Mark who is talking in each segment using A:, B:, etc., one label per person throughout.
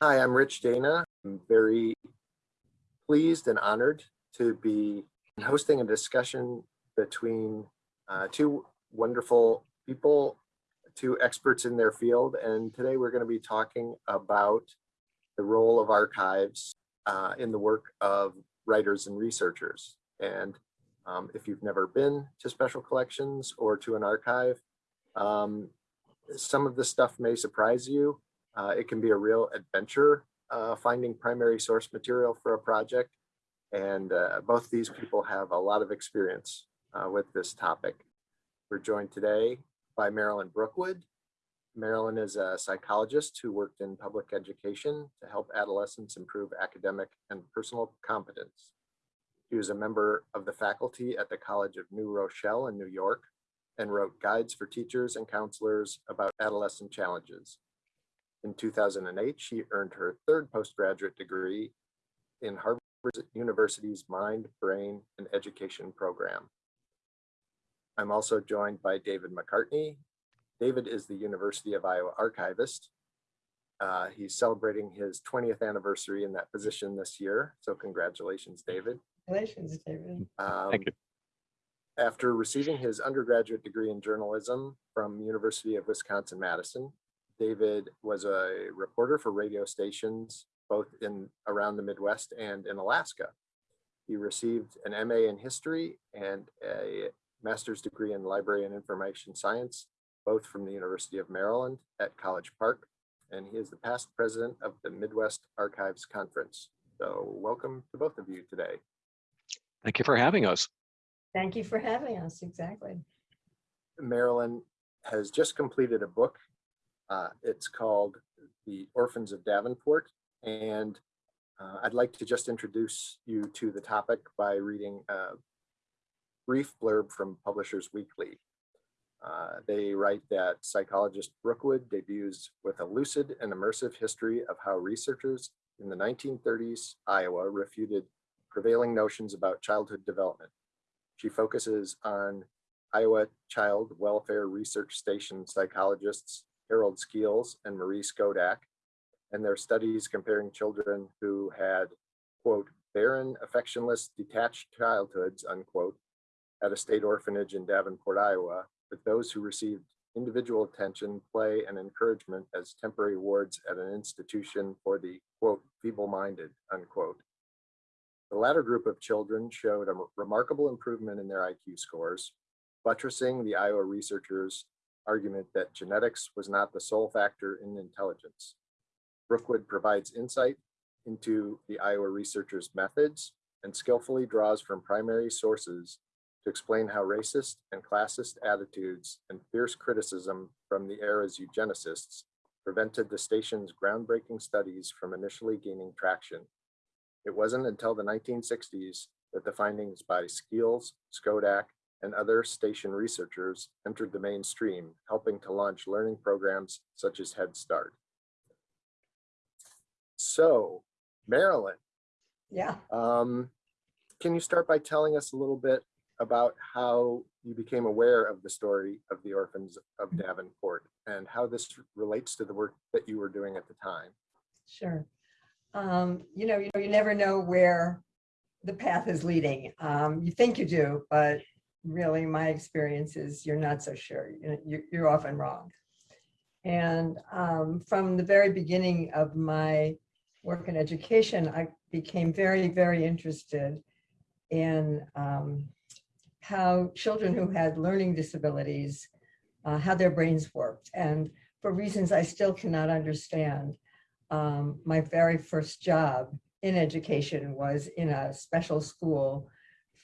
A: Hi, I'm Rich Dana. I'm very pleased and honored to be hosting a discussion between uh, two wonderful people, two experts in their field. And today we're going to be talking about the role of archives uh, in the work of writers and researchers. And um, if you've never been to special collections or to an archive, um, some of the stuff may surprise you. Uh, it can be a real adventure uh, finding primary source material for a project. And uh, both these people have a lot of experience uh, with this topic. We're joined today by Marilyn Brookwood. Marilyn is a psychologist who worked in public education to help adolescents improve academic and personal competence. He was a member of the faculty at the College of New Rochelle in New York and wrote guides for teachers and counselors about adolescent challenges. In 2008, she earned her third postgraduate degree in Harvard University's Mind, Brain, and Education program. I'm also joined by David McCartney. David is the University of Iowa archivist. Uh, he's celebrating his 20th anniversary in that position this year. So congratulations, David.
B: Congratulations, David.
A: Um,
C: Thank you.
A: After receiving his undergraduate degree in journalism from University of Wisconsin-Madison, David was a reporter for radio stations, both in around the Midwest and in Alaska. He received an MA in history and a master's degree in library and information science, both from the University of Maryland at College Park. And he is the past president of the Midwest Archives Conference. So welcome to both of you today.
C: Thank you for having us.
B: Thank you for having us, exactly.
A: Marilyn has just completed a book. Uh, it's called The Orphans of Davenport. And uh, I'd like to just introduce you to the topic by reading a brief blurb from Publishers Weekly. Uh, they write that psychologist Brookwood debuts with a lucid and immersive history of how researchers in the 1930s Iowa refuted prevailing notions about childhood development. She focuses on Iowa Child Welfare Research Station psychologists Harold Skeels and Marie Skodak, and their studies comparing children who had, quote, barren, affectionless, detached childhoods, unquote, at a state orphanage in Davenport, Iowa, with those who received individual attention, play, and encouragement as temporary wards at an institution for the, quote, feeble-minded, unquote. The latter group of children showed a remarkable improvement in their IQ scores, buttressing the Iowa researchers' argument that genetics was not the sole factor in intelligence. Brookwood provides insight into the Iowa researchers' methods and skillfully draws from primary sources to explain how racist and classist attitudes and fierce criticism from the era's eugenicists prevented the station's groundbreaking studies from initially gaining traction. It wasn't until the 1960s that the findings by Skeels, Skodak, and other station researchers entered the mainstream, helping to launch learning programs such as Head Start. So, Marilyn,
B: Yeah,
A: um, can you start by telling us a little bit about how you became aware of the story of the orphans of Davenport and how this relates to the work that you were doing at the time?
B: sure. Um, you know, you know, you never know where the path is leading. Um, you think you do, but really my experience is you're not so sure. You're often wrong. And um, from the very beginning of my work in education, I became very, very interested in um, how children who had learning disabilities, uh, how their brains worked. And for reasons I still cannot understand, um, my very first job in education was in a special school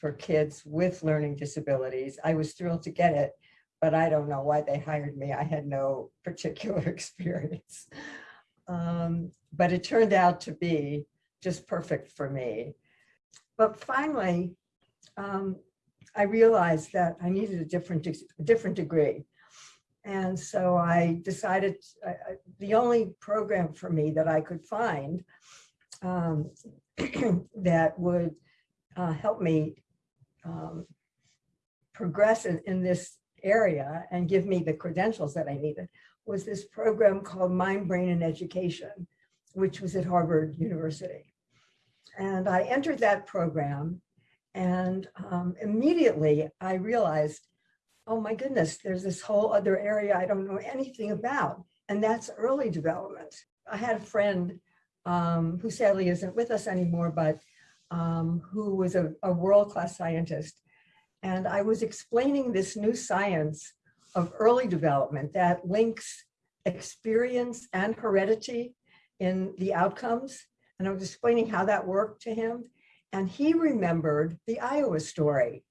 B: for kids with learning disabilities. I was thrilled to get it, but I don't know why they hired me. I had no particular experience. Um, but it turned out to be just perfect for me. But finally, um, I realized that I needed a different, a different degree. And so I decided the only program for me that I could find um, that would uh, help me um, progress in, in this area and give me the credentials that I needed was this program called Mind, Brain, and Education. which was at Harvard University. And I entered that program and um, immediately I realized, oh my goodness, there's this whole other area I don't know anything about, and that's early development. I had a friend um, who sadly isn't with us anymore, but um, who was a, a world-class scientist. And I was explaining this new science of early development that links experience and heredity in the outcomes. And I was explaining how that worked to him. And he remembered the Iowa story.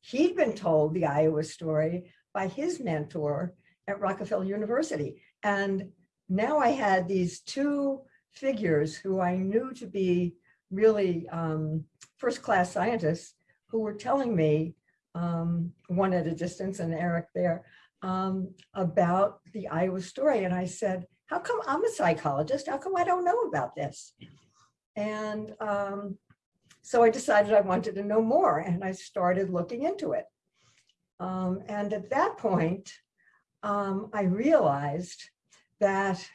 B: He'd been told the Iowa story by his mentor at Rockefeller University. And now I had these two figures who I knew to be really um, first-class scientists who were telling me, um, one at a distance and Eric there, um, about the Iowa story. And I said, how come I'm a psychologist? How come I don't know about this? And um, so I decided I wanted to know more and I started looking into it. Um, and at that point, um, I realized that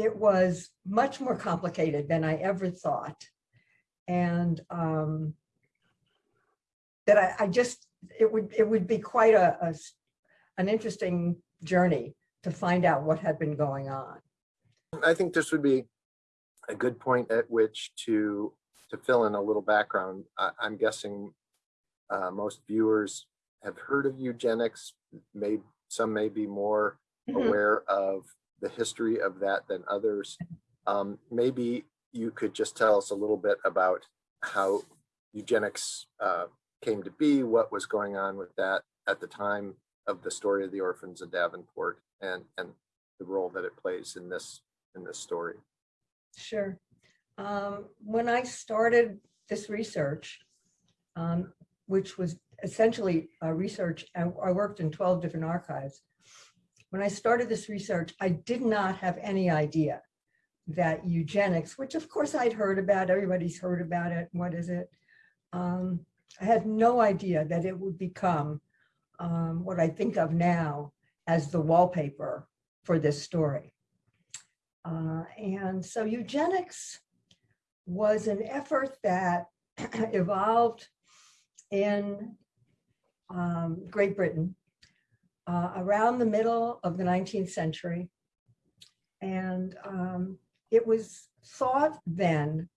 B: it was much more complicated than I ever thought. And um, that I, I just, it would, it would be quite a, a an interesting journey to find out what had been going on.
A: I think this would be a good point at which to, to fill in a little background. I, I'm guessing uh, most viewers have heard of eugenics, may, some may be more
B: Mhm.
A: aware of the history of that than others. Um, maybe you could just tell us a little bit about how eugenics uh, came to be, what was going on with that at the time of the story of the orphans of Davenport and, and the role that it plays in this, in this story.
B: Sure. Um, when I started this research, um, which was essentially a research, I, I worked in 12 different archives. When I started this research, I did not have any idea that eugenics, which of course I'd heard about, everybody's heard about it, what is it? Um, I had no idea that it would become um, what I think of now as the wallpaper for this story. Uh, and so eugenics was an effort that evolved in um, Great Britain uh, around the middle of the 19th century. And um, it was thought then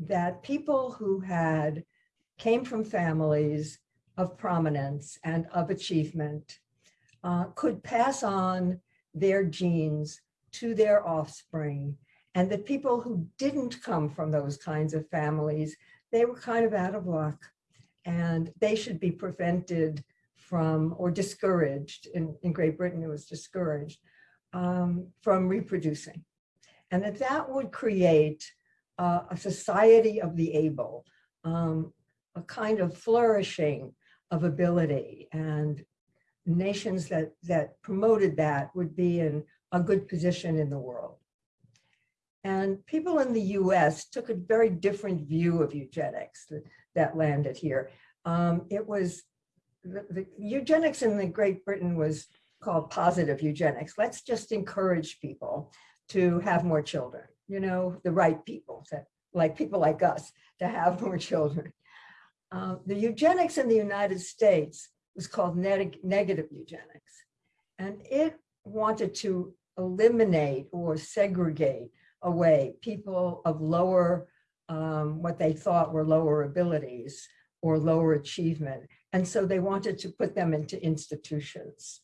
B: that people who had came from families of prominence and of achievement uh, could pass on their genes to their offspring and that people who didn't come from those kinds of families, they were kind of out of luck and they should be prevented from or discouraged. In, in Great Britain, it was discouraged um, from reproducing. And that that would create uh, a society of the able, um, a kind of flourishing of ability and nations that, that promoted that would be in a good position in the world. And people in the US took a very different view of eugenics that, landed here. Um, it was, the, the eugenics in the Great Britain was called positive eugenics. Let's just encourage people to have more children, you know, the right people, like people like us, to have more children. Uh, the eugenics in the United States was called neg- negative eugenics. And it wanted to eliminate or segregate away people of lower, um, what they thought were lower abilities or lower achievement. And so they wanted to put them into institutions.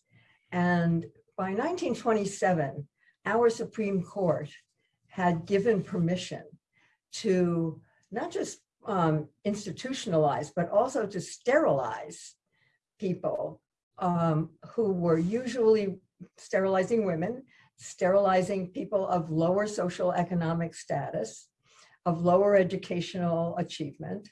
B: And by 1927, our Supreme Court had given permission to not just um, institutionalize, but also to sterilize people um, who were usually sterilizing women, sterilizing people of lower social economic status, of lower educational achievement.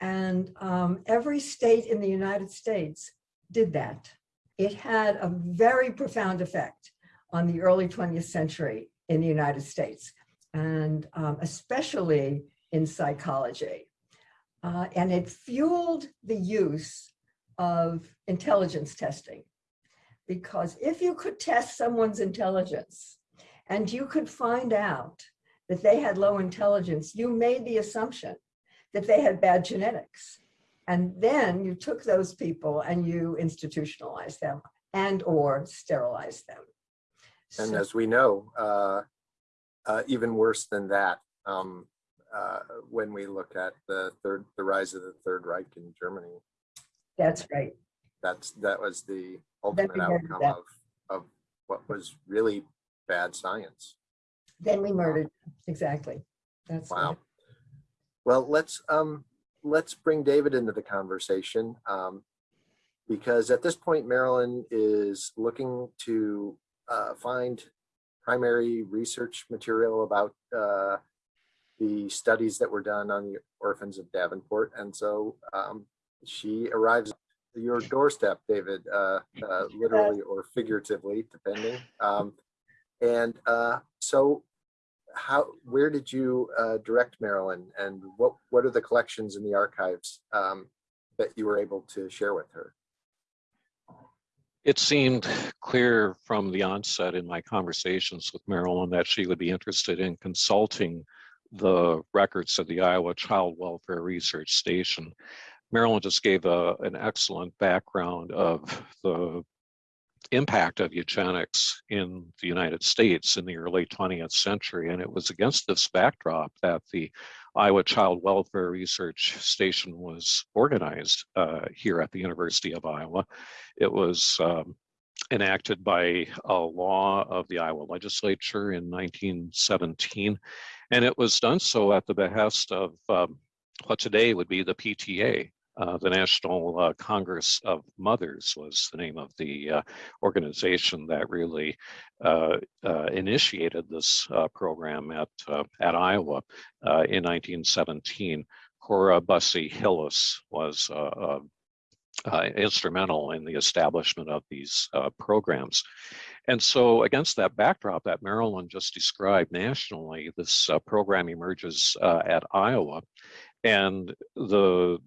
B: And um, every state in the United States did that. It had a very profound effect on the early 20th century in the United States, and um, especially in psychology. Uh, and it fueled the use of intelligence testing. Because if you could test someone's intelligence and you could find out that they had low intelligence, you made the assumption that they had bad genetics. And then you took those people and you institutionalized them and or sterilized them.
A: And
B: So-
A: as we know, uh, uh, even worse than that, um, uh, when we look at the third, the rise of the Third Reich in Germany,
B: That's right.
A: that's, that was the ultimate outcome of, of what was really bad science.
B: Then we murdered, exactly. That's
A: Wow.
B: right.
A: Well, let's, um, let's bring David into the conversation. Um, because at this point, Marilyn is looking to, uh, find primary research material about, uh, the studies that were done on the orphans of Davenport. And so, um, she arrives at your doorstep, David, uh, uh, literally or figuratively, depending. Um, and, uh, so how, where did you uh, direct Marilyn and what, what are the collections in the archives um, that you were able to share with her?
C: It seemed clear from the onset in my conversations with Marilyn that she would be interested in consulting the records of the Iowa Child Welfare Research Station. Marilyn just gave a, an excellent background of the impact of eugenics in the United States in the early 20th century. And it was against this backdrop that the Iowa Child Welfare Research Station was organized uh, here at the University of Iowa. It was um, enacted by a law of the Iowa legislature in 1917. And it was done so at the behest of um, what today would be the PTA, uh, the National uh, Congress of Mothers was the name of the uh, organization that really uh, uh, initiated this program at, at Iowa in 1917. Cora Bussey Hillis was instrumental in the establishment of these programs. And so against that backdrop that Marilyn just described nationally, this program emerges at Iowa. And the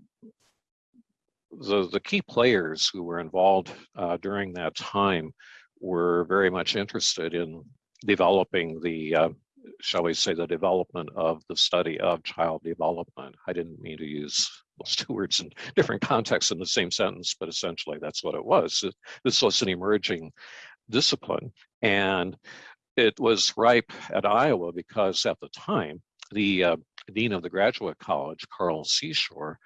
C: the, the key players who were involved uh, during that time were very much interested in developing the, uh, shall we say, the development of the study of child development. I didn't mean to use those two words in different contexts in the same sentence, but essentially that's what it was. This was an emerging discipline. And it was ripe at Iowa because at the time, the uh, dean of the graduate college, Carl Seashore,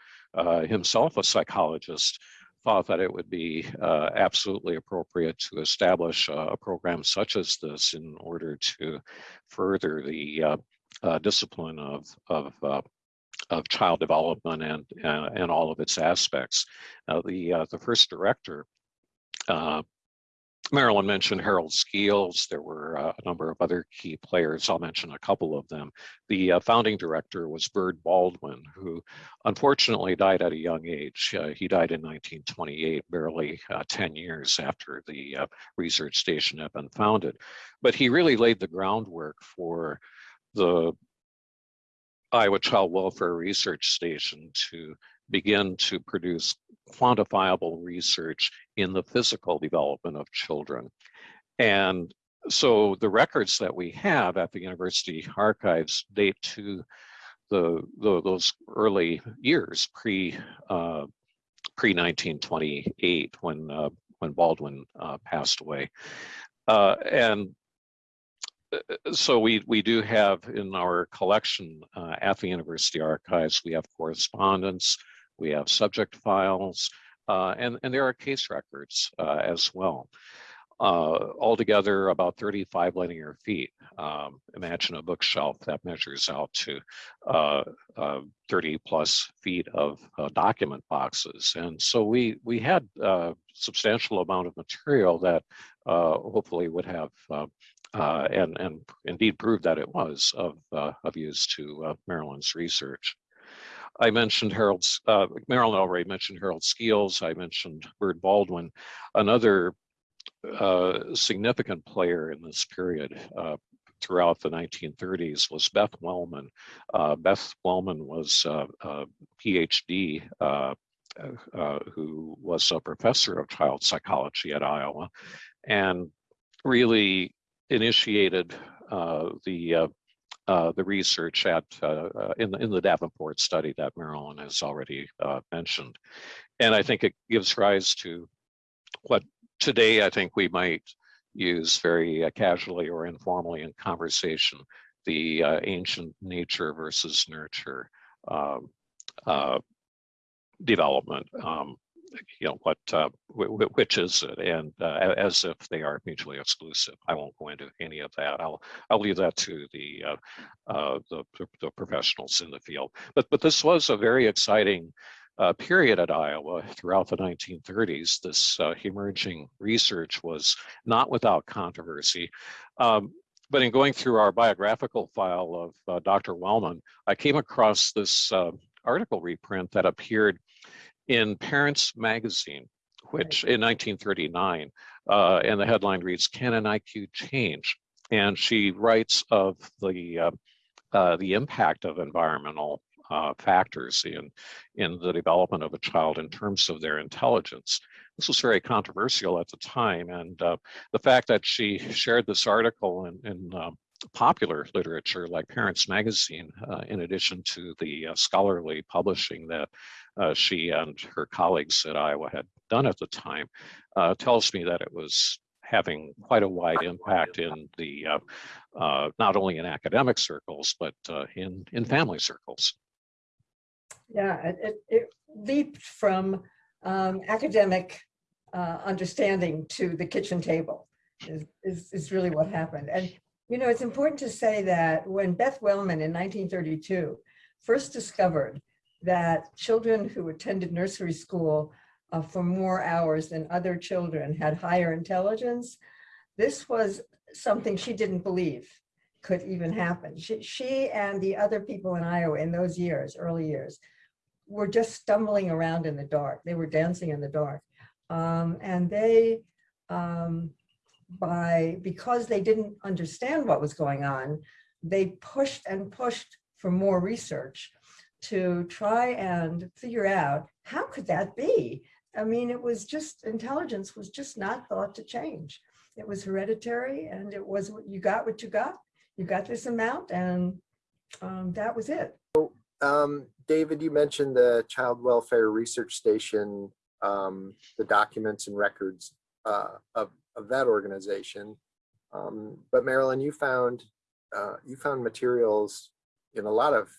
C: himself a psychologist, thought that it would be uh, absolutely appropriate to establish uh, a program such as this in order to further the uh, uh, discipline of, of, uh, of child development and, uh, and all of its aspects. Now, the, uh, the first director, uh, Marilyn mentioned Harold Skeels. There were uh, a number of other key players. I'll mention a couple of them. The uh, founding director was Bird Baldwin, who unfortunately died at a young age. Uh, he died in 1928, barely uh, 10 years after the uh, research station had been founded. But he really laid the groundwork for the Iowa Child Welfare Research Station to begin to produce quantifiable research in the physical development of children. And so the records that we have at the university archives date to the, the those early years pre uh, pre 1928 when uh, when Baldwin uh, passed away, uh, and so we we do have in our collection uh, at the university archives we have correspondence we have subject files, uh, and, and there are case records uh, as well. Uh, altogether about 35 linear feet. Um, imagine a bookshelf that measures out to uh, uh, 30 plus feet of uh, document boxes. And so we, we had a substantial amount of material that hopefully would have and, and indeed proved that it was of, of use to Marilyn's research. I mentioned Harold's, Marilyn already mentioned Harold Skeels. I mentioned Bird Baldwin. Another significant player in this period throughout the 1930s was Beth Wellman. Uh, Beth Wellman was uh, a PhD uh, who was a professor of child psychology at Iowa and really initiated the uh, the research at uh, uh, in the in the Davenport study that Marilyn has already uh, mentioned, and I think it gives rise to what today I think we might use very uh, casually or informally in conversation the uh, ancient nature versus nurture um, uh, development. Um, you know what uh, which is it? And uh, as if they are mutually exclusive. I won't go into any of that. I'll i'll leave that to the uh, uh, the, the professionals in the field. But but this was a very exciting uh, period at iowa throughout the 1930s this uh, emerging research was not without controversy. Um, but in going through our biographical file of dr wellman i came across this article reprint that appeared in Parents Magazine, which in 1939, uh, and the headline reads, Can an IQ change? And she writes of the, uh, uh, the impact of environmental uh, factors in, in the development of a child in terms of their intelligence. This was very controversial at the time, and uh, the fact that she shared this article in, in um, popular literature like Parents Magazine, uh, in addition to the uh, scholarly publishing that uh, she and her colleagues at Iowa had done at the time, uh, tells me that it was having quite a wide impact in the, uh, uh, not only in academic circles, but in, in family circles.
B: Yeah, it, it, it leaped from um, academic understanding to the kitchen table is, is, is really what happened. And you know, it's important to say that when Beth Wellman in 1932 first discovered that children who attended nursery school uh, for more hours than other children had higher intelligence, this was something she didn't believe could even happen. She, she and the other people in Iowa in those years, early years, were just stumbling around in the dark. They were dancing in the dark. Um, and they um, by, because they didn't understand what was going on, they pushed and pushed for more research to try and figure out how could that be? I mean, it was just, intelligence was just not thought to change. It was hereditary and it was, what you got what you got. You got this amount and um, that was it.
A: Um, David, you mentioned the Child Welfare Research Station, um, the documents and records uh, of of that organization. Um, but Marilyn, you found uh, you found materials in a lot of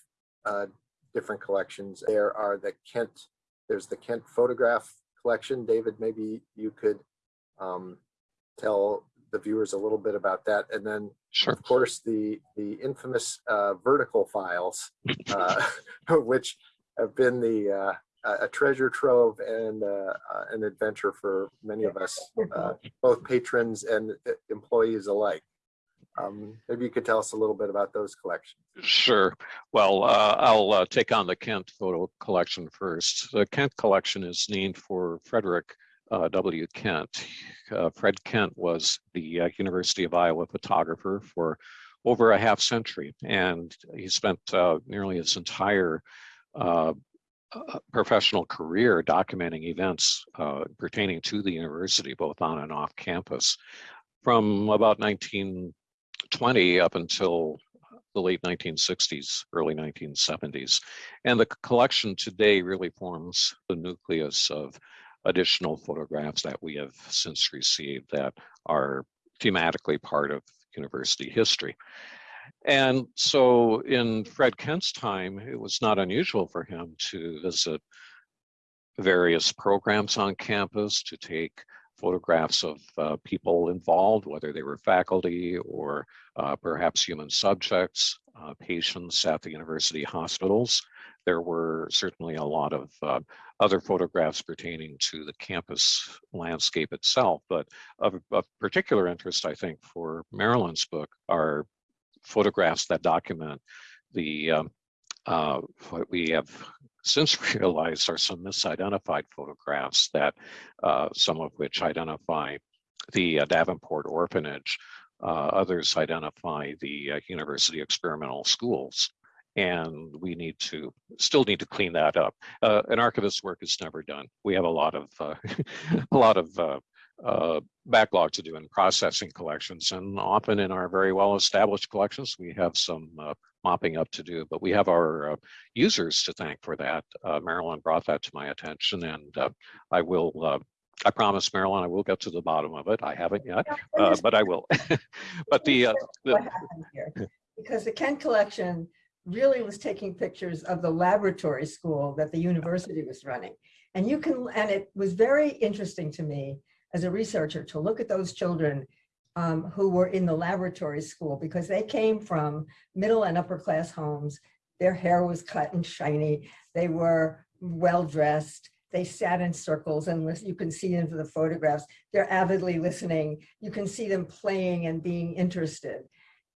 A: uh, different collections. There are the Kent, there's the Kent photograph collection. David, maybe you could um, tell the viewers a little bit about that. And then
C: sure.
A: of course, the, the infamous uh, vertical files, uh, which have been the, uh, a treasure trove and uh, uh, an adventure for many of us, uh, both patrons and employees alike. Um, maybe you could tell us a little bit about those collections.
C: Sure. Well, uh, I'll uh, take on the Kent photo collection first. The Kent collection is named for Frederick W. Kent. Fred Kent was the University of Iowa photographer for over a half century, and he spent nearly his entire uh, professional career documenting events uh, pertaining to the university, both on and off campus. From about 1920 up until the late 1960s, early 1970s. And the collection today really forms the nucleus of additional photographs that we have since received that are thematically part of university history. And so in Fred Kent's time, it was not unusual for him to visit various programs on campus, to take photographs of uh, people involved, whether they were faculty or uh, perhaps human subjects, uh, patients at the university hospitals. There were certainly a lot of uh, other photographs pertaining to the campus landscape itself, but of, of particular interest, I think, for Marilyn's book are photographs that document the um, uh, what we have since realized are some misidentified photographs that uh, some of which identify the uh, Davenport orphanage, uh, others identify the uh, university experimental schools. And we need to still need to clean that up. Uh, an archivist's work is never done. We have a lot of a lot of uh, backlog to do in processing collections. And often in our very well-established collections, we have some uh, mopping up to do, but we have our uh, users to thank for that. Uh, Marilyn brought that to my attention and uh, I will, uh, I promise Marilyn, I will get to the bottom of it. I haven't yet, uh, but I will. But the, uh, the-
B: what happened here. Because the Kent collection really was taking pictures of the laboratory school that the university was running. And you can, and it was very interesting to me as a researcher to look at those children um, who were in the laboratory school because they came from middle and upper class homes. Their hair was cut and shiny. They were well-dressed. They sat in circles and you can see into the photographs. They're avidly listening. You can see them playing and being interested.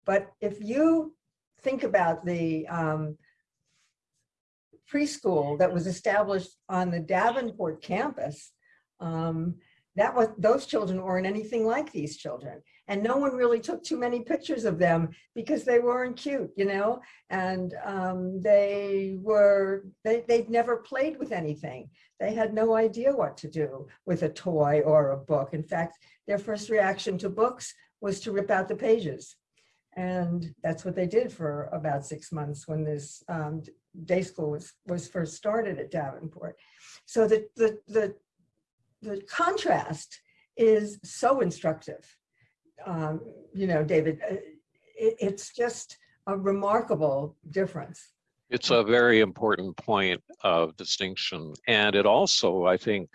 B: But if you think about the um, preschool that was established on the Davenport campus, um, that was, those children weren't anything like these children. And no one really took too many pictures of them because they weren't cute, you know? And um, they were, they, they'd never played with anything. They had no idea what to do with a toy or a book. In fact, their first reaction to books was to rip out the pages. And that's what they did for about six months when this um, day school was, was first started at Davenport. So the, the, the, the contrast is so instructive. Um, you know, David, uh, it, it's just a remarkable difference.
C: It's a very important point of distinction. And it also, I think,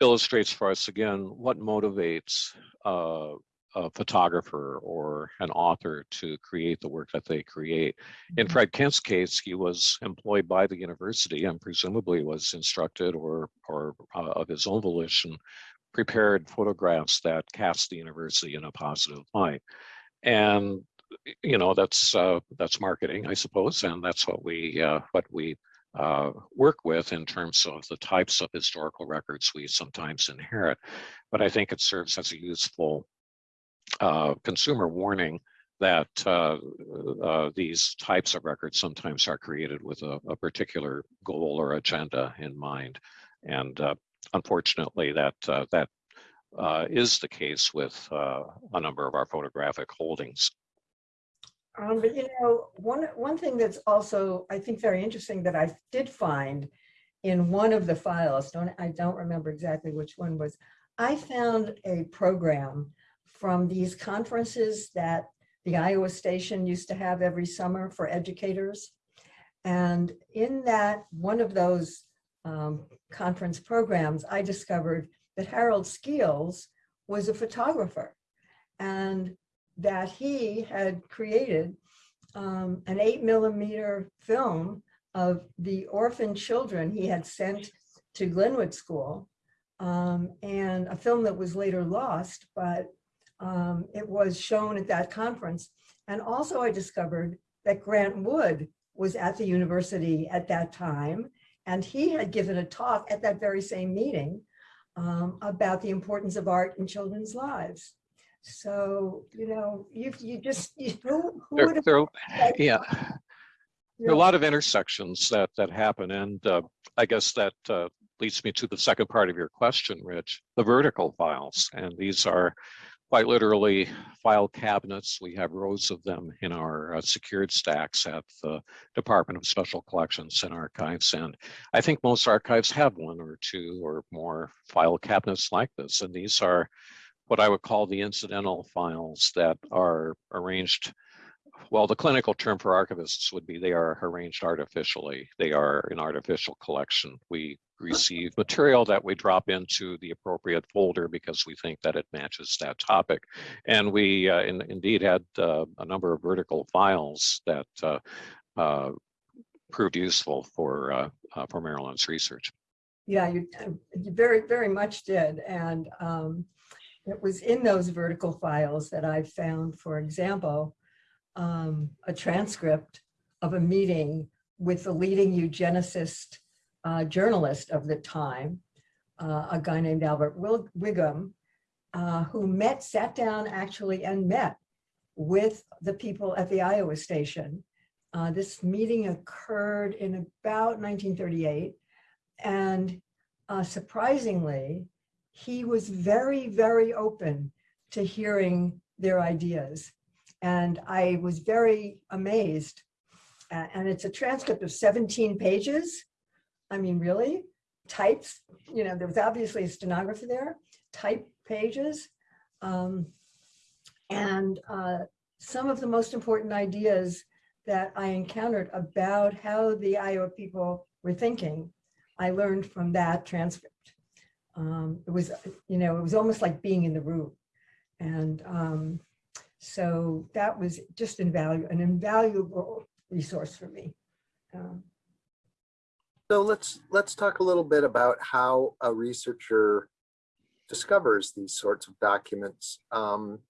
C: illustrates for us again what motivates uh, a photographer or an author to create the work that they create. In
B: Mhm.
C: Fred Kent's case, he was employed by the university and presumably was instructed or, or uh, of his own volition, prepared photographs that cast the university in a positive light. And you know that's uh, that's marketing, I suppose, and that's what we uh, what we uh, work with in terms of the types of historical records we sometimes inherit. But I think it serves as a useful uh, consumer warning that uh, uh, these types of records sometimes are created with a, a particular goal or agenda in mind. And uh, unfortunately, that uh, that is the case with a number of our photographic holdings.
B: Um, but you know, one, one thing that's also, I think, very interesting that I did find in one of the files, don't, I don't remember exactly which one was, I found a program from these conferences that the Iowa station used to have every summer for educators. And in that, one of those um, conference programs, I discovered that Harold Skeels was a photographer. And that he had created um, an eight millimeter film of the orphan children he had sent to Glenwood School. um, and a film that was later lost, but um, it was shown at that conference. And also I discovered that Grant Wood was at the university at that time. And he had given a talk at that very same meeting um, about the importance of art in children's lives. So, you know, you, you just, you, who, who
C: There,
B: would have,
C: there, yeah, there are a lot of intersections that that happen, and uh, I guess that uh, leads me to the second part of your question, Rich. The vertical files, and these are quite literally file cabinets. We have rows of them in our uh, secured stacks at the Department of Special Collections and Archives, and I think most archives have one or two or more file cabinets like this, and these are what I would call the incidental files that are arranged well, the clinical term for archivists would be they are arranged artificially. They are an artificial collection. We receive material that we drop into the appropriate folder because we think that it matches that topic. And we uh, in, indeed had uh, a number of vertical files that uh, uh, proved useful for, uh, uh, for Marilyn's research.
B: yeah, you, you very, very much did. And um, it was in those vertical files that I found, for example, um, a transcript of a meeting with the leading eugenicist uh, journalist of the time, uh, a guy named Albert Wil- Wiggam, uh, who met, sat down actually and met with the people at the Iowa station. Uh, this meeting occurred in about 1938. And uh, surprisingly, he was very, very open to hearing their ideas. And I was very amazed. And it's a transcript of 17 pages. I mean, really? Types, you know, there was obviously a stenographer there, type pages. Um, And uh, some of the most important ideas that I encountered about how the Iowa people were thinking, I learned from that transcript. Um, It was, you know, it was almost like being in the room. And um, so that was just invaluable, an invaluable resource for me. Um,
A: So let's, let's talk a little bit about how a researcher discovers these sorts of documents. Um,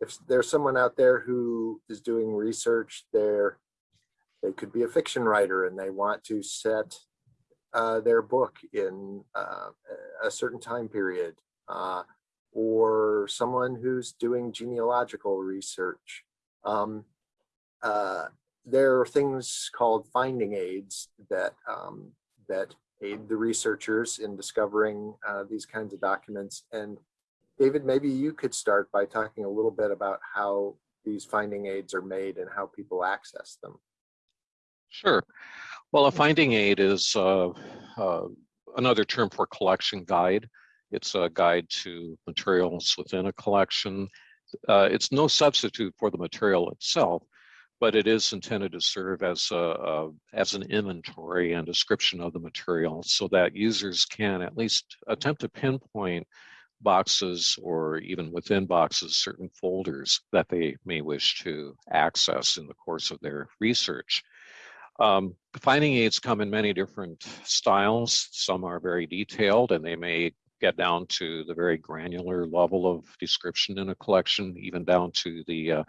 A: If there's someone out there who is doing research, they're, they could be a fiction writer and they want to set uh, their book in uh, a certain time period. uh, Or someone who's doing genealogical research. Um, uh, there are things called finding aids that um, that aid the researchers in discovering uh, these kinds of documents. And David, maybe you could start by talking a little bit about how these finding aids are made and how people access them.
C: Sure. Well, a finding aid is uh, uh, another term for collection guide. It's a guide to materials within a collection. Uh, it's no substitute for the material itself, but it is intended to serve as a, a as an inventory and description of the material so that users can at least attempt to pinpoint boxes or even within boxes certain folders that they may wish to access in the course of their research. Um, finding aids come in many different styles. Some are very detailed and they may get down to the very granular level of description in a collection, even down to the uh,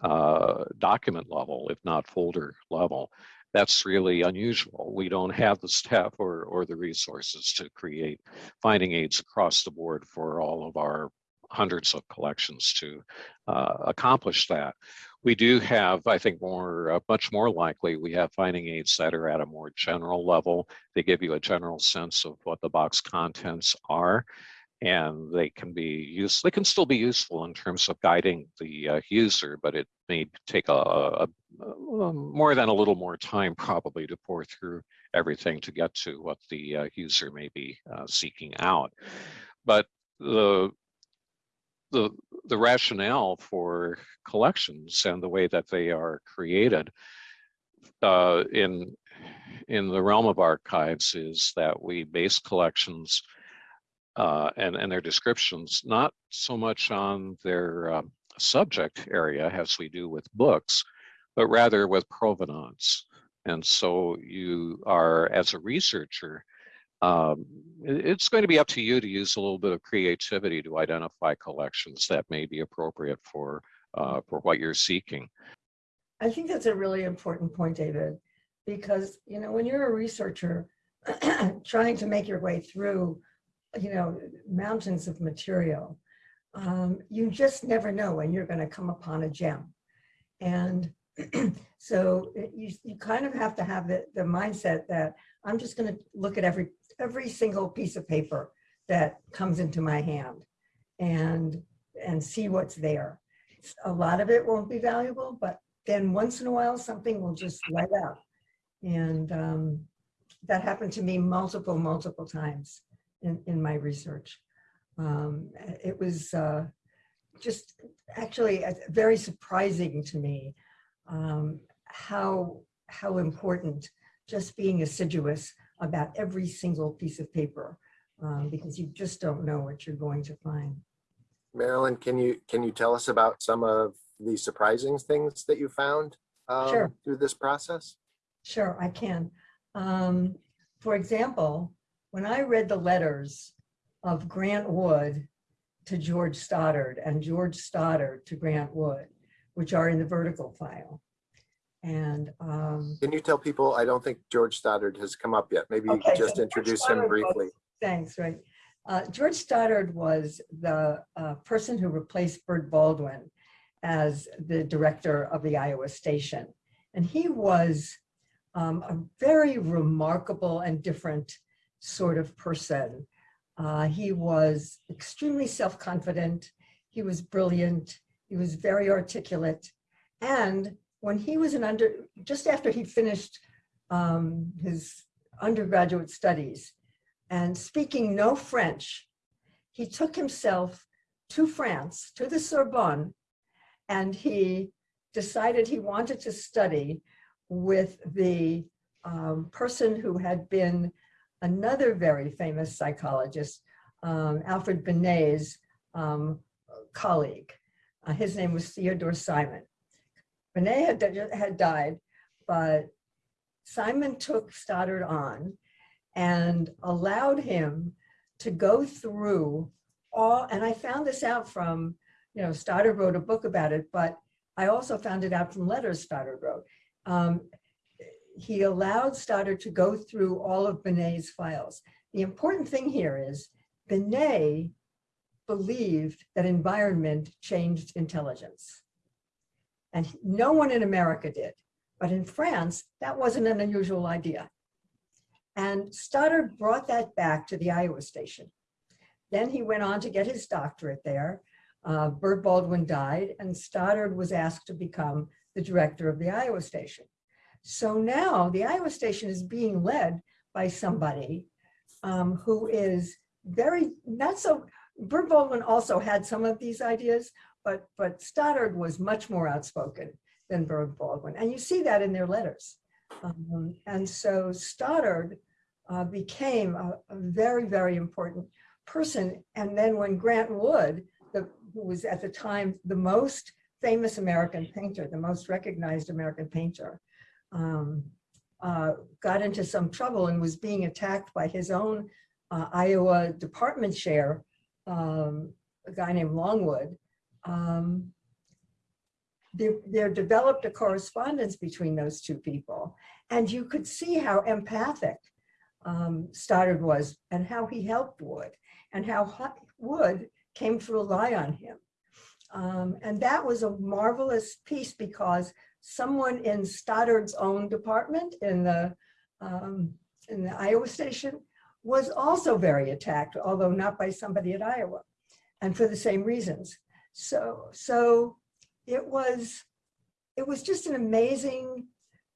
C: uh, document level, if not folder level. That's really unusual. We don't have the staff or, or the resources to create finding aids across the board for all of our hundreds of collections to uh, accomplish that. We do have, I think, more, uh, much more likely, we have finding aids that are at a more general level. They give you a general sense of what the box contents are and they can be used, they can still be useful in terms of guiding the uh, user, but it may take a, a, a- more than a little more time probably to pore through everything to get to what the uh, user may be uh, seeking out. But the the the rationale for collections and the way that they are created uh, in in the realm of archives is that we base collections uh, and and their descriptions not so much on their um, subject area as we do with books, but rather with provenance. And so you are, as a researcher, um, it's going to be up to you to use a little bit of creativity to identify collections that may be appropriate for uh, for what you're seeking.
B: I think that's a really important point, David, because, you know, when you're a researcher trying to make your way through, you know, mountains of material, um, you just never know when you're going to come upon a gem. And so you, you kind of have to have the, the mindset that I'm just going to look at every, every single piece of paper that comes into my hand and, and see what's there. A lot of it won't be valuable, but then once in a while, something will just light up. And um, that happened to me multiple, multiple times in, in my research. Um, it was uh, just actually uh, very surprising to me um, how, how important just being assiduous about every single piece of paper um, because you just don't know what you're going to find.
A: Marilyn, can you, can you tell us about some of the surprising things that you found um,
B: Sure.
A: through this process?
B: Sure, I can. Um, for example, when I read the letters of Grant Wood to George Stoddard and George Stoddard to Grant Wood, which are in the vertical file. And um,
A: Can you tell people, I don't think George Stoddard has come up yet. Maybe you could just
B: George
A: introduce him
B: Stoddard was-
A: briefly.
B: Thanks, right. Uh, George Stoddard was the uh, person who replaced Bird Baldwin as the director of the Iowa station. And he was um, a very remarkable and different sort of person. Uh, he was extremely self-confident. He was brilliant. He was very articulate. And when he was an under, just after he finished um, his undergraduate studies and speaking no French, he took himself to France, to the Sorbonne, and he decided he wanted to study with the um, person who had been another very famous psychologist, um, Alfred Binet's um, colleague. Uh, his name was Theodore Simon. Binet had, had died, but Simon took Stoddard on and allowed him to go through all, and I found this out from, you know, Stoddard wrote a book about it, but I also found it out from letters Stoddard wrote. Um, he allowed Stoddard to go through all of Binet's files. The important thing here is Binet believed that environment changed intelligence. And no one in America did. But in France, that wasn't an unusual idea. And Stoddard brought that back to the Iowa station. Then he went on to get his doctorate there. Uh, Bird Baldwin died and Stoddard was asked to become the director of the Iowa station. So now the Iowa station is being led by somebody um, who is very, not so, Bird Baldwin also had some of these ideas, but, but Stoddard was much more outspoken than Bird Baldwin. And you see that in their letters. Um, and so Stoddard uh, became a, a very, very important person. And then when Grant Wood, the, who was at the time the most famous American painter, the most recognized American painter, um, uh, got into some trouble and was being attacked by his own uh, Iowa department chair, um, a guy named Longman. Um, there, there developed a correspondence between those two people. And you could see how empathic um, Stoddard was and how he helped Wood and how Wood came to rely on him. Um, and that was a marvelous piece because someone in Stoddard's own department in the um, in the Iowa station was also very attacked, although not by somebody at Iowa, and for the same reasons. So so it was it was just an amazing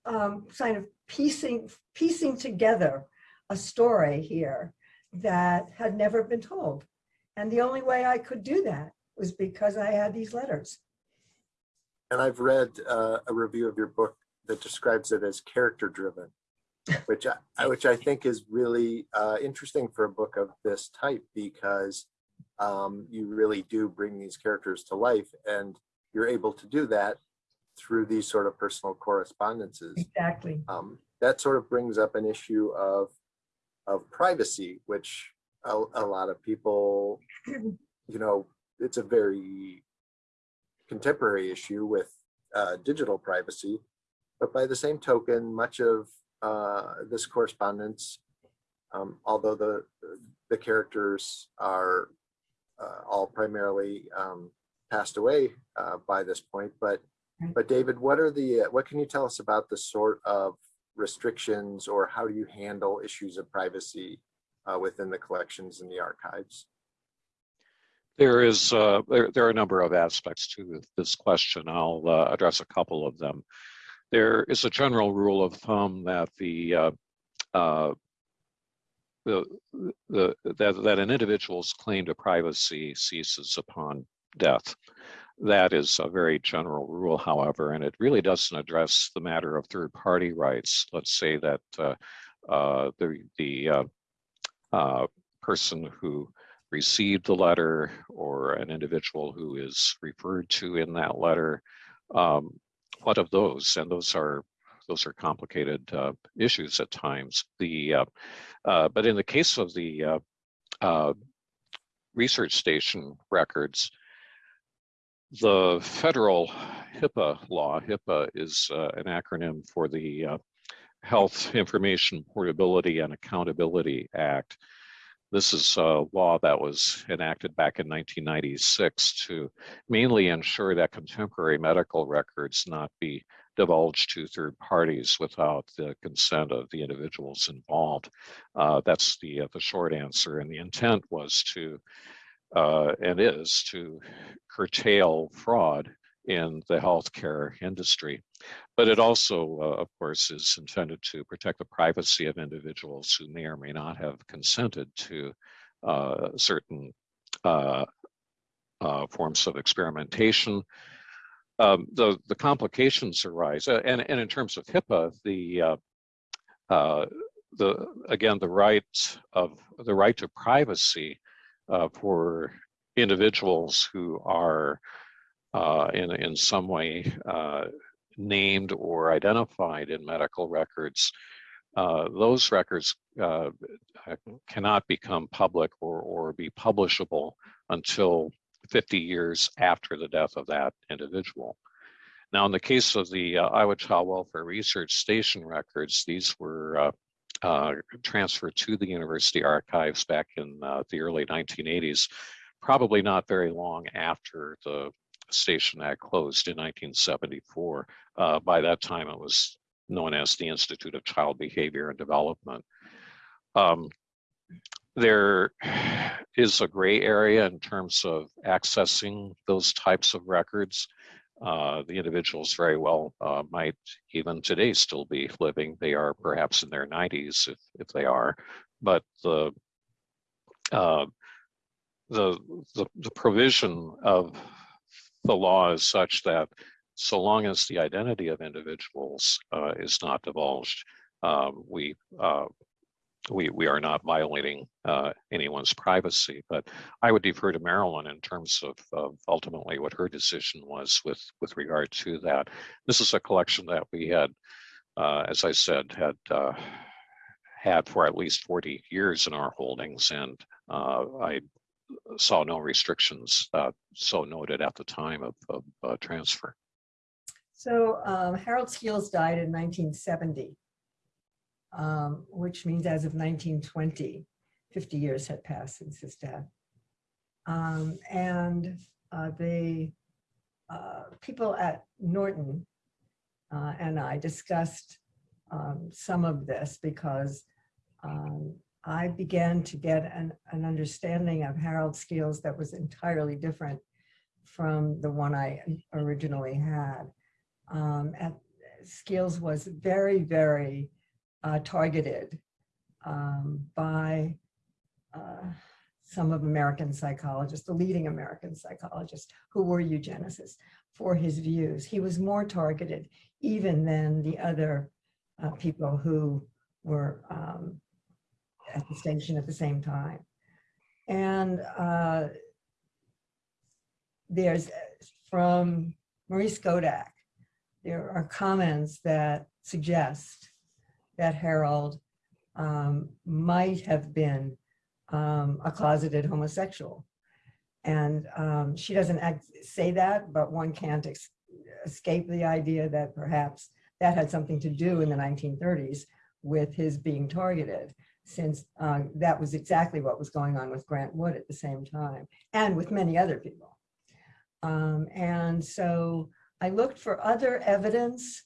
B: um, kind of piecing piecing together a story here that had never been told. And the only way I could do that was because I had these letters.
A: And I've read uh, a review of your book that describes it as character driven, which I, which I think is really uh, interesting for a book of this type because um, you really do bring these characters to life and you're able to do that through these sort of personal correspondences.
B: Exactly.
A: Um, that sort of brings up an issue of of privacy, which a, a lot of people, you know, it's a very contemporary issue with uh, digital privacy. But by the same token, much of uh, this correspondence, um, although the the characters are uh, all primarily um, passed away uh, by this point, but but David, what are the uh, what can you tell us about the sort of restrictions or how do you handle issues of privacy uh, within the collections and the archives?
C: There is, uh, there, there are a number of aspects to this question. I'll uh, address a couple of them. There is a general rule of thumb that the, uh, uh, the, the, that, that an individual's claim to privacy ceases upon death. That is a very general rule, however, and it really doesn't address the matter of third-party rights. Let's say that uh, uh, the, the uh, uh, person who received the letter or an individual who is referred to in that letter. Um, what of those? And those are those are complicated uh, issues at times. The uh, uh, but in the case of the uh, uh, research station records, the federal HIPAA law, HIPAA is uh, an acronym for the Health Information Portability and Accountability Act. This is a law that was enacted back in 1996 to mainly ensure that contemporary medical records not be divulged to third parties without the consent of the individuals involved. Uh, that's the uh, the short answer, and the intent was to uh, and is to curtail fraud in the healthcare industry. But it also, uh, of course, is intended to protect the privacy of individuals who may or may not have consented to uh, certain uh, uh, forms of experimentation. Um, the, the complications arise, uh, and, and in terms of HIPAA, the uh, the again the right of the right to privacy for individuals who are uh, in in some way uh, named or identified in medical records. Uh, those records uh, cannot become public or or be publishable until 50 years after the death of that individual. Now, in the case of the uh, Iowa Child Welfare Research Station records, these were uh, uh, transferred to the university archives back in uh, the early 1980s, probably not very long after the station had closed in 1974. Uh, by that time, it was known as the Institute of Child Behavior and Development. Um, there is a gray area in terms of accessing those types of records. Uh, the individuals very well uh, might even today still be living. They are perhaps in their 90s if, if they are, but the, uh, the, the, the provision of the law is such that so long as the identity of individuals uh, is not divulged, um, we uh, we we are not violating uh, anyone's privacy. But I would defer to Marilyn in terms of, of ultimately what her decision was with with regard to that. This is a collection that we had, uh, as I said, had had for at least 40 years in our holdings, and I saw no restrictions uh, so noted at the time of, of uh, transfer.
B: So um, Harold Skeels died in 1970 um, which means as of 1920, 50 years had passed since his death. Um, and uh, the uh, people at Norton uh, and I discussed um, some of this because um, I began to get an, an understanding of Harold Skeels that was entirely different from the one I originally had. Um, at, Skeels was very, very uh, targeted um, by uh, some of American psychologists, the leading American psychologists who were eugenicists for his views. He was more targeted even than the other uh, people who were um, at the station at the same time. And uh, there's from Marie Skodak, there are comments that suggest that Harold um, might have been um, a closeted homosexual. And um, she doesn't act, say that, but one can't escape the idea that perhaps that had something to do in the 1930s with his being targeted, since uh, that was exactly what was going on with Grant Wood at the same time, and with many other people. Um, and so I looked for other evidence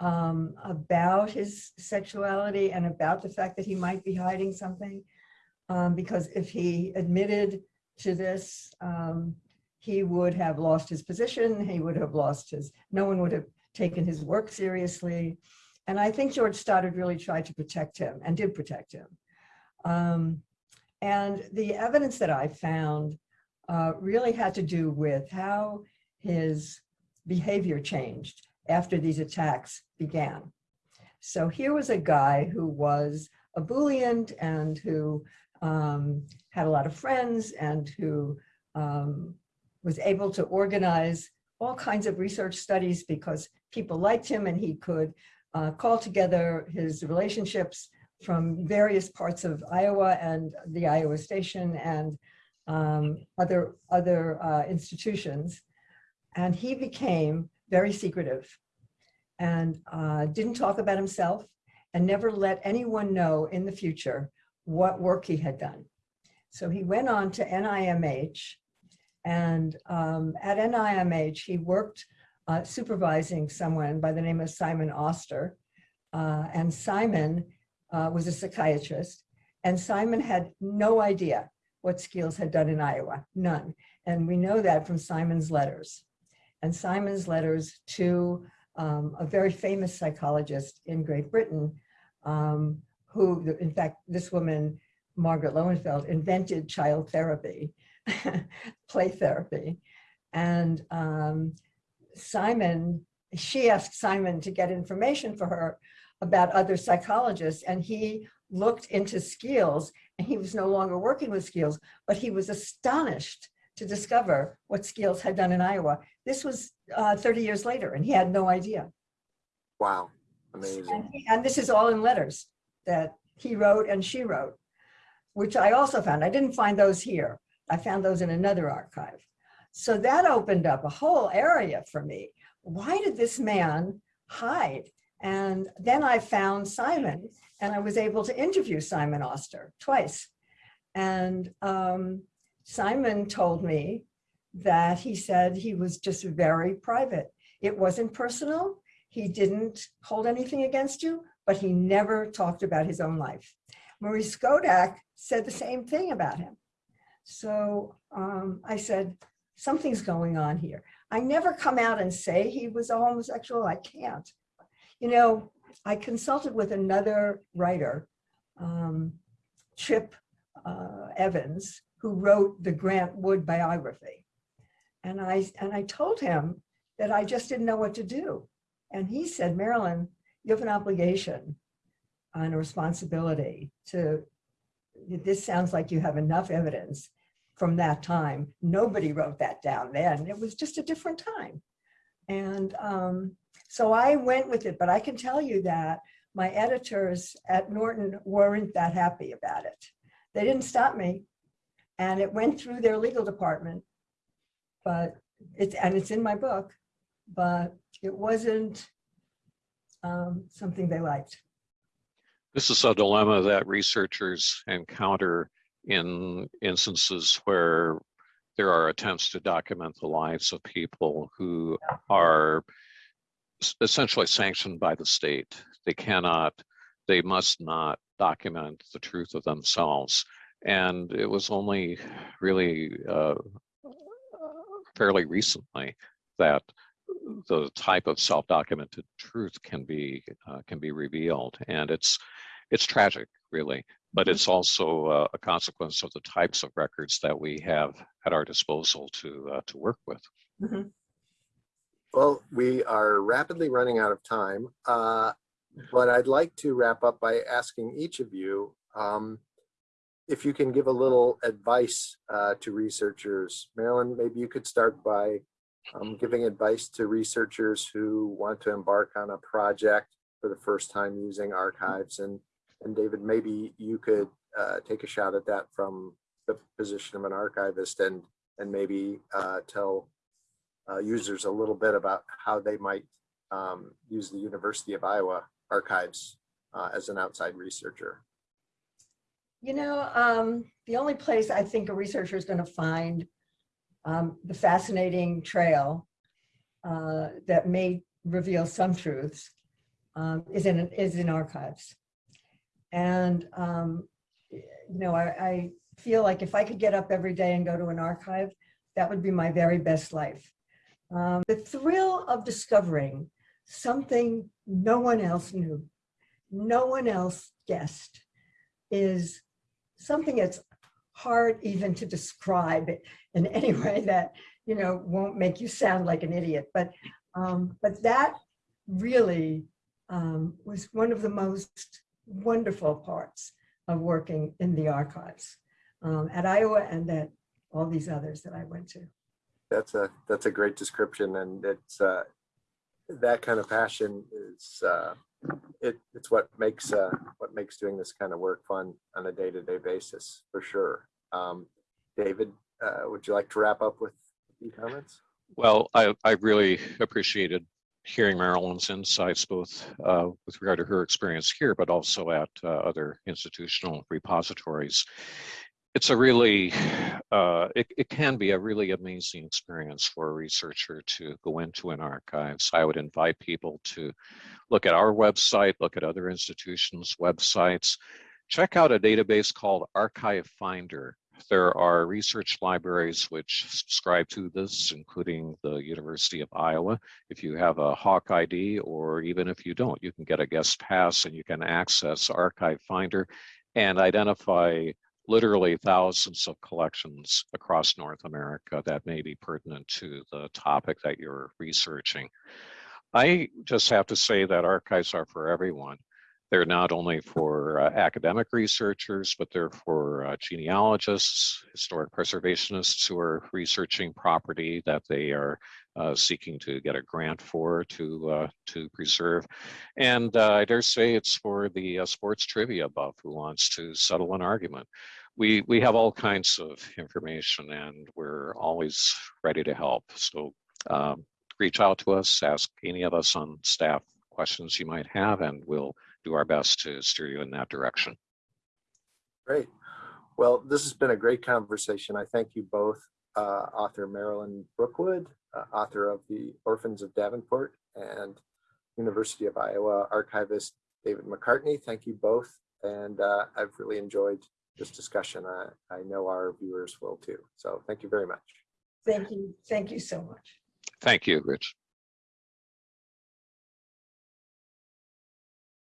B: um, about his sexuality and about the fact that he might be hiding something. Um, because if he admitted to this, um, he would have lost his position, he would have lost his, no one would have taken his work seriously. And I think George Stoddard really tried to protect him and did protect him. Um, and the evidence that I found uh, really had to do with how his behavior changed after these attacks began. So here was a guy who was ebullient and who um, had a lot of friends and who um, was able to organize all kinds of research studies because people liked him and he could uh, call together his relationships from various parts of Iowa and the Iowa station and um, other, other uh, institutions. And he became very secretive and uh, didn't talk about himself and never let anyone know in the future what work he had done. So he went on to NIMH and um, at NIMH he worked uh, supervising someone by the name of Simon Oster. Uh, And Simon uh, was a psychiatrist, and Simon had no idea what Skeels had done in Iowa, none. And we know that from Simon's letters. And Simon's letters to um, a very famous psychologist in Great Britain, um, who, in fact, this woman, Margaret Lowenfeld, invented child therapy, play therapy. And um, Simon, she asked Simon to get information for her about other psychologists, and he looked into Skeels, and he was no longer working with Skeels, but he was astonished to discover what Skeels had done in Iowa. This was uh, 30 years later, and he had no idea.
A: Wow,
B: And,
A: amazing.
B: he- and this is all in letters that he wrote and she wrote, which I also found. I didn't find those here. I found those in another archive. So that opened up a whole area for me. Why did this man hide? And then I found Simon and I was able to interview Simon Oster twice. And um, Simon told me that he said he was just very private. It wasn't personal. He didn't hold anything against you, but he never talked about his own life. Marie Skodak said the same thing about him. So um, I said, something's going on here. I never come out and say he was a homosexual. I can't. You know, I consulted with another writer, um, Chip uh, Evans, who wrote the Grant Wood biography. And I, and I told him that I just didn't know what to do. And he said, Marilyn, you have an obligation and a responsibility to, this sounds like you have enough evidence from that time. Nobody wrote that down then. It was just a different time. And um, so I went with it, but I can tell you that my editors at Norton weren't that happy about it. They didn't stop me. And it went through their legal department. But it's, and it's in my book, but it wasn't um, something they liked.
C: This is a dilemma that researchers encounter in instances where there are attempts to document the lives of people who are essentially sanctioned by the state. They cannot, they must not document the truth of themselves. And it was only really uh, fairly recently that the type of self-documented truth can be uh, can be revealed, and it's it's tragic, really, but
B: Mhm.
C: it's also uh, a consequence of the types of records that we have at our disposal to uh, to work with.
A: Well, we are rapidly running out of time, uh, but I'd like to wrap up by asking each of you um, if you can give a little advice uh, to researchers. Marilyn, maybe you could start by um, giving advice to researchers who want to embark on a project for the first time using archives. And, and David, maybe you could uh, take a shot at that from the position of an archivist and, and maybe uh, tell uh, users a little bit about how they might um, use the University of Iowa archives uh, as an outside researcher.
B: You know, um, the only place I think a researcher is going to find um, the fascinating trail uh, that may reveal some truths um, is in is in archives. And um, you know, I, I feel like if I could get up every day and go to an archive, that would be my very best life. Um, the thrill of discovering something no one else knew, no one else guessed, is something that's hard even to describe in any way that you know won't make you sound like an idiot but um but that really um was one of the most wonderful parts of working in the archives um, at iowa and at all these others that i went to
A: That's a that's a great description, and it's uh, that kind of passion is uh, it it's what makes uh, what makes doing this kind of work fun on a day to day basis for sure. Um, David, uh, would you like to wrap up with a few comments?
C: Well, I, I really appreciated hearing Marilyn's insights, both uh, with regard to her experience here, but also at uh, other institutional repositories. it's a really, uh, it, it can be a really amazing experience for a researcher to go into an archive. So I would invite people to look at our website, look at other institutions' websites, check out a database called Archive Finder. There are research libraries which subscribe to this, including the University of Iowa. If you have a Hawk ID, or even if you don't, you can get a guest pass and you can access Archive Finder and identify literally thousands of collections across North America that may be pertinent to the topic that you're researching. I just have to say that archives are for everyone. They're not only for uh, academic researchers, but they're for uh, genealogists, historic preservationists who are researching property that they are uh, seeking to get a grant for to uh, to preserve. And uh, I dare say it's for the uh, sports trivia buff who wants to settle an argument. We we have all kinds of information, and we're always ready to help. So um, reach out to us, ask any of us on staff questions you might have, and we'll do our best to steer you in that direction.
A: Great. Well, this has been a great conversation. I thank you both, uh, author Marilyn Brookwood, uh, author of The Orphans of Davenport, and University of Iowa archivist David McCartney. Thank you both. And uh, I've really enjoyed this discussion. I, I know our viewers will too. So thank you very much.
B: Thank you. Thank you so much.
C: Thank you, Rich.